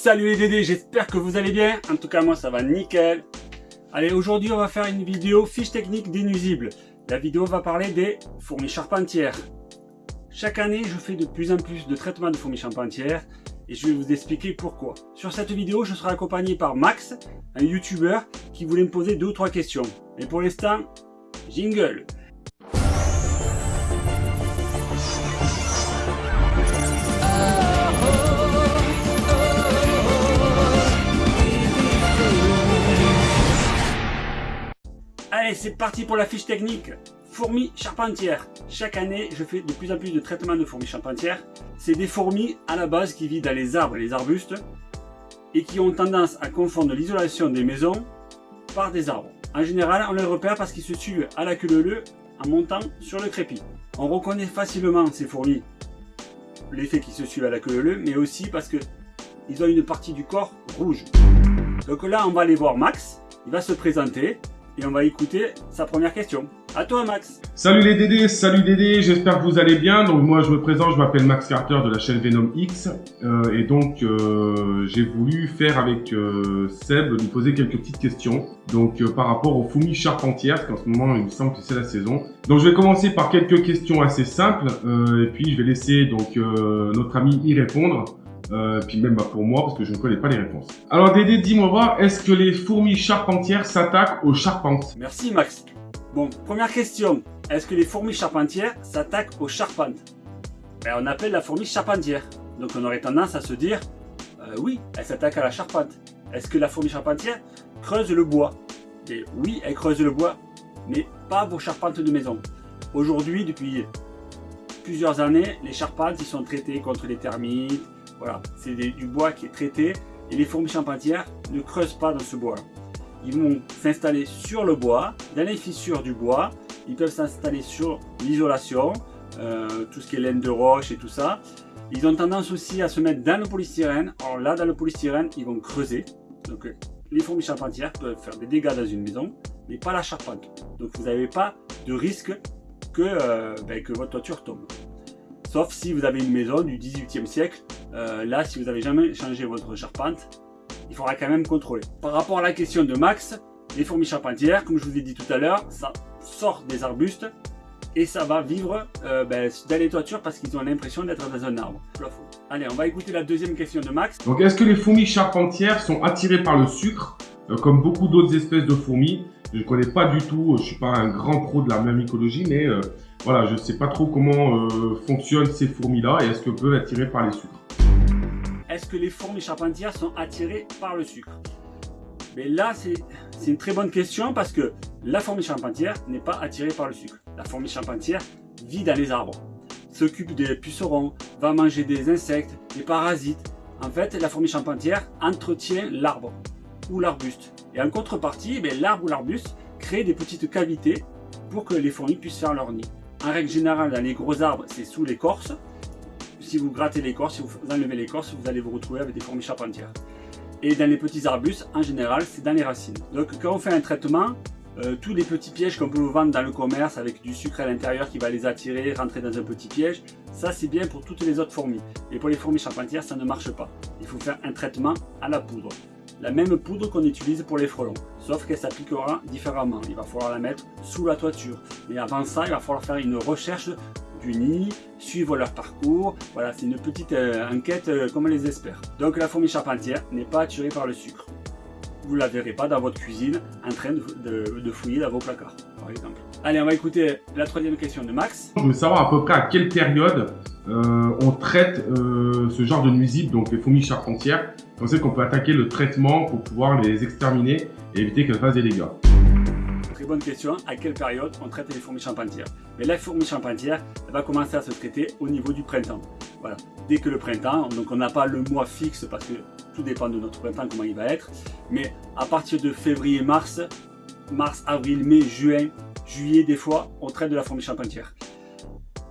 Salut les Dédés, j'espère que vous allez bien. En tout cas, moi, ça va nickel. Allez, aujourd'hui, on va faire une vidéo fiche technique des. La vidéo va parler des fourmis charpentières. Chaque année, je fais de plus en plus de traitements de fourmis charpentières et je vais vous expliquer pourquoi. Sur cette vidéo, je serai accompagné par Max, un youtubeur qui voulait me poser deux ou trois questions. Mais pour l'instant, jingle C'est parti pour la fiche technique. Fourmis charpentières. Chaque année, je fais de plus en plus de traitements de fourmis charpentières. C'est des fourmis à la base qui vivent dans les arbres et les arbustes et qui ont tendance à confondre l'isolation des maisons par des arbres. En général, on les repère parce qu'ils se suivent à la queue leu en montant sur le crépi. On reconnaît facilement ces fourmis, l'effet qui se suivent à la queue leu, mais aussi parce que ils ont une partie du corps rouge. Donc là, on va aller voir Max. Il va se présenter et on va écouter sa première question. À toi Max Salut les Dédés, salut Dédé, j'espère que vous allez bien. Donc moi je me présente, je m'appelle Max Carter de la chaîne Venom X. Euh, et donc euh, j'ai voulu faire avec euh, Seb, lui poser quelques petites questions. Donc par rapport aux fourmis charpentières, parce qu'en ce moment il me semble que c'est la saison. Donc je vais commencer par quelques questions assez simples. et puis je vais laisser donc notre ami y répondre. Euh, puis même bah, pour moi, parce que je ne connais pas les réponses. Alors Dédé, dis-moi, est-ce que les fourmis charpentières s'attaquent aux charpentes? Merci Max. Bon, première question. Est-ce que les fourmis charpentières s'attaquent aux charpentes? Ben, On appelle la fourmi charpentière. Donc on aurait tendance à se dire, euh, oui, elle s'attaque à la charpente. Est-ce que la fourmi charpentière creuse le bois? Et oui, elle creuse le bois, mais pas vos charpentes de maison. Aujourd'hui, depuis plusieurs années, les charpentes ils sont traitées contre les termites, voilà, c'est du bois qui est traité et les fourmis charpentières ne creusent pas dans ce bois. Ils vont s'installer sur le bois, dans les fissures du bois, ils peuvent s'installer sur l'isolation, euh, tout ce qui est laine de roche et tout ça. Ils ont tendance aussi à se mettre dans le polystyrène. Alors là, dans le polystyrène, ils vont creuser. Donc euh, les fourmis charpentières peuvent faire des dégâts dans une maison, mais pas la charpente. Donc vous n'avez pas de risque que, euh, ben, que votre toiture tombe. Sauf si vous avez une maison du 18e siècle euh, là, si vous n'avez jamais changé votre charpente, il faudra quand même contrôler. Par rapport à la question de Max, les fourmis charpentières, comme je vous ai dit tout à l'heure, ça sort des arbustes et ça va vivre euh, ben, dans les toitures parce qu'ils ont l'impression d'être dans un arbre. Allez, on va écouter la deuxième question de Max. Donc, est-ce que les fourmis charpentières sont attirées par le sucre, euh, comme beaucoup d'autres espèces de fourmis? Je ne connais pas du tout, je ne suis pas un grand pro de la mycologie, mais voilà, je ne sais pas trop comment fonctionnent ces fourmis-là et est-ce qu'elles peuvent attirer par les sucres est-ce que les fourmis charpentières sont attirées par le sucre? Mais là, c'est une très bonne question parce que la fourmi charpentière n'est pas attirée par le sucre. La fourmi charpentière vit dans les arbres, s'occupe des pucerons, va manger des insectes, des parasites. En fait, la fourmi charpentière entretient l'arbre ou l'arbuste. Et en contrepartie, eh l'arbre ou l'arbuste crée des petites cavités pour que les fourmis puissent faire leur nid. En règle générale, dans les gros arbres, c'est sous l'écorce si vous grattez l'écorce, si vous enlevez l'écorce, vous allez vous retrouver avec des fourmis charpentières. Et dans les petits arbustes, en général, c'est dans les racines. Donc quand on fait un traitement, euh, tous les petits pièges qu'on peut vous vendre dans le commerce avec du sucre à l'intérieur qui va les attirer, rentrer dans un petit piège, ça c'est bien pour toutes les autres fourmis. Et pour les fourmis charpentières, ça ne marche pas. Il faut faire un traitement à la poudre. La même poudre qu'on utilise pour les frelons, sauf qu'elle s'appliquera différemment. Il va falloir la mettre sous la toiture. Mais avant ça, il va falloir faire une recherche du nid, suivre leur parcours. Voilà, c'est une petite euh, enquête euh, comme on les espère. Donc la fourmi charpentière n'est pas attirée par le sucre. Vous ne la verrez pas dans votre cuisine en train de, fouiller dans vos placards, par exemple. Allez, on va écouter la troisième question de Max. Je veux savoir à peu près à quelle période euh, on traite ce genre de nuisibles, donc les fourmis charpentières. On sait qu'on peut attaquer le traitement pour pouvoir les exterminer et éviter qu'elles fassent des dégâts bonne question. À quelle période on traite les fourmis charpentières Mais la fourmi charpentière, elle va commencer à se traiter au niveau du printemps. Voilà. Dès que le printemps, donc on n'a pas le mois fixe parce que tout dépend de notre printemps, comment il va être. Mais à partir de février, mars, mars, avril, mai, juin, juillet, des fois, on traite de la fourmi charpentière.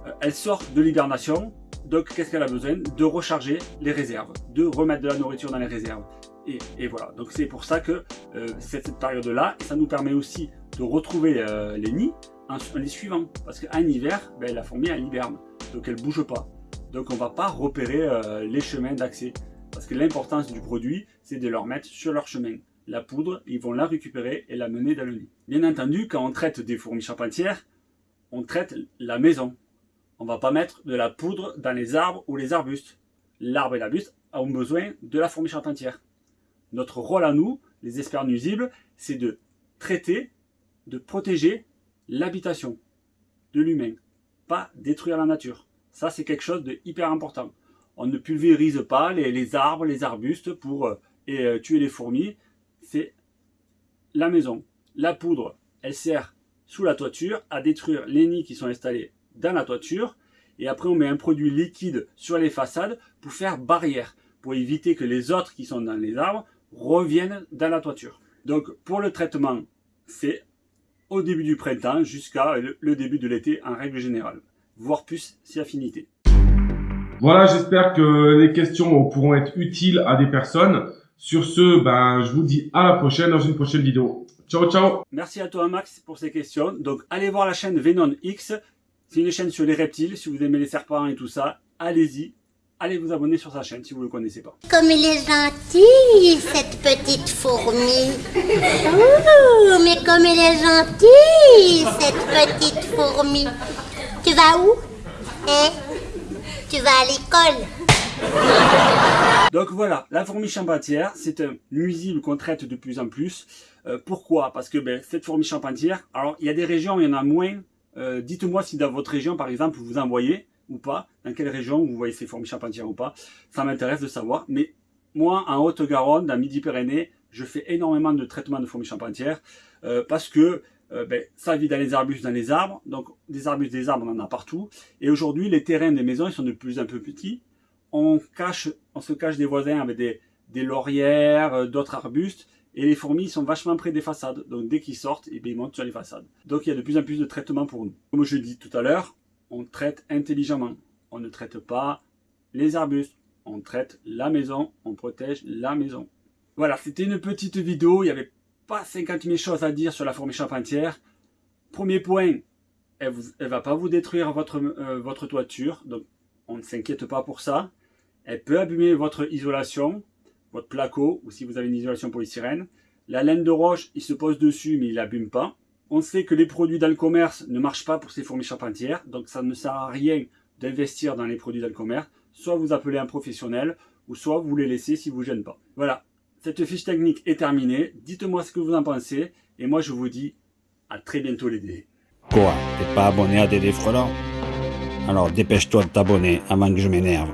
Euh, elle sort de l'hibernation, donc qu'est-ce qu'elle a besoin? De recharger les réserves, de remettre de la nourriture dans les réserves. Et, voilà, donc c'est pour ça que euh, cette période-là, ça nous permet aussi de retrouver euh, les nids en, les suivant. Parce qu'en hiver, ben, la fourmi elle hiberne, donc elle bouge pas. Donc on va pas repérer euh, les chemins d'accès. Parce que l'importance du produit, c'est de leur mettre sur leur chemin. La poudre, ils vont la récupérer et la mener dans le nid. Bien entendu, quand on traite des fourmis charpentières, on traite la maison. On va pas mettre de la poudre dans les arbres ou les arbustes. L'arbre et l'arbuste ont besoin de la fourmi charpentière. Notre rôle à nous, les experts nuisibles, c'est de traiter, de protéger l'habitation de l'humain, pas détruire la nature. Ça, c'est quelque chose de hyper important. On ne pulvérise pas les, arbres, les arbustes pour euh, euh, tuer les fourmis. C'est la maison. La poudre, elle sert sous la toiture à détruire les nids qui sont installés dans la toiture. Et après, on met un produit liquide sur les façades pour faire barrière, pour éviter que les autres qui sont dans les arbres reviennent dans la toiture. Donc, pour le traitement, c'est au début du printemps jusqu'à le début de l'été en règle générale, voire plus si affinité. Voilà, j'espère que les questions pourront être utiles à des personnes. Sur ce, ben, je vous dis à la prochaine dans une prochaine vidéo. Ciao, ciao Merci à toi Max pour ces questions. Donc allez voir la chaîne Venom X. C'est une chaîne sur les reptiles. Si vous aimez les serpents et tout ça, allez-y. Allez vous abonner sur sa chaîne si vous ne le connaissez pas. Comme elle est gentille, cette petite fourmi. Ouh, mais comme elle est gentille, cette petite fourmi. Tu vas où? Hein Tu vas à l'école donc voilà, la fourmi champentière, c'est un nuisible qu'on traite de plus en plus. Euh, pourquoi? Parce que ben, cette fourmi champentière, alors il y a des régions où il y en a moins. Euh, dites-moi si dans votre région, par exemple, vous en voyez ou pas, dans quelle région vous voyez ces fourmis charpentières ou pas. Ça m'intéresse de savoir. Mais moi, en Haute-Garonne, dans Midi-Pyrénées, je fais énormément de traitement de fourmis charpentières euh, parce que ben, ça vit dans les arbustes, dans les arbres. Donc des arbustes, des arbres, on en a partout. Et aujourd'hui, les terrains des maisons, ils sont de plus en plus petits on, cache, on se cache des voisins avec des, des laurières, euh, d'autres arbustes, et les fourmis sont vachement près des façades. Donc dès qu'ils sortent, eh bien, ils montent sur les façades. Donc il y a de plus en plus de traitements pour nous. Comme je dis tout à l'heure, on traite intelligemment. On ne traite pas les arbustes. On traite la maison, on protège la maison. Voilà, c'était une petite vidéo. Il n'y avait pas 50 000 choses à dire sur la fourmi charpentière. Premier point, elle ne va pas vous détruire votre, euh, votre toiture. Donc on ne s'inquiète pas pour ça. Elle peut abîmer votre isolation, votre placo, ou si vous avez une isolation polystyrène. La laine de roche, il se pose dessus, mais il n'abîme pas. On sait que les produits dans le commerce ne marchent pas pour ces fourmis charpentières, donc ça ne sert à rien d'investir dans les produits dans le commerce. Soit vous appelez un professionnel, ou soit vous les laissez si vous ne gênez pas. Voilà, cette fiche technique est terminée. Dites-moi ce que vous en pensez, et moi je vous dis à très bientôt les dés. Quoi? T'es pas abonné à Dédé Frelant alors dépêche-toi de t'abonner avant que je m'énerve.